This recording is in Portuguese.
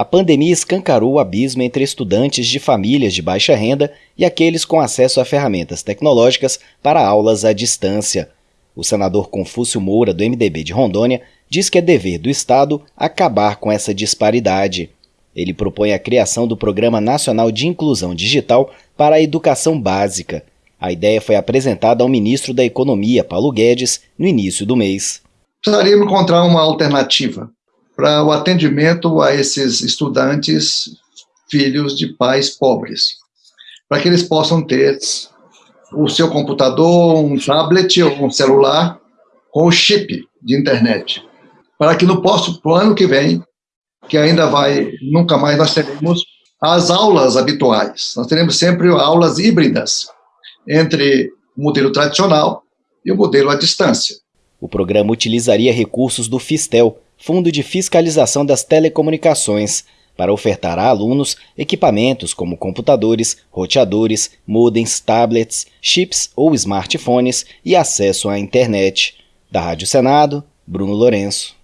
A pandemia escancarou o abismo entre estudantes de famílias de baixa renda e aqueles com acesso a ferramentas tecnológicas para aulas à distância. O senador Confúcio Moura, do MDB de Rondônia, diz que é dever do Estado acabar com essa disparidade. Ele propõe a criação do Programa Nacional de Inclusão Digital para a Educação Básica. A ideia foi apresentada ao ministro da Economia, Paulo Guedes, no início do mês. Precisaríamos encontrar uma alternativa para o atendimento a esses estudantes filhos de pais pobres, para que eles possam ter o seu computador, um tablet ou um celular com chip de internet, para que no próximo ano que vem, que ainda vai, nunca mais nós teremos as aulas habituais. Nós teremos sempre aulas híbridas entre o modelo tradicional e o modelo à distância. O programa utilizaria recursos do Fistel, Fundo de Fiscalização das Telecomunicações, para ofertar a alunos equipamentos como computadores, roteadores, modems, tablets, chips ou smartphones e acesso à internet. Da Rádio Senado, Bruno Lourenço.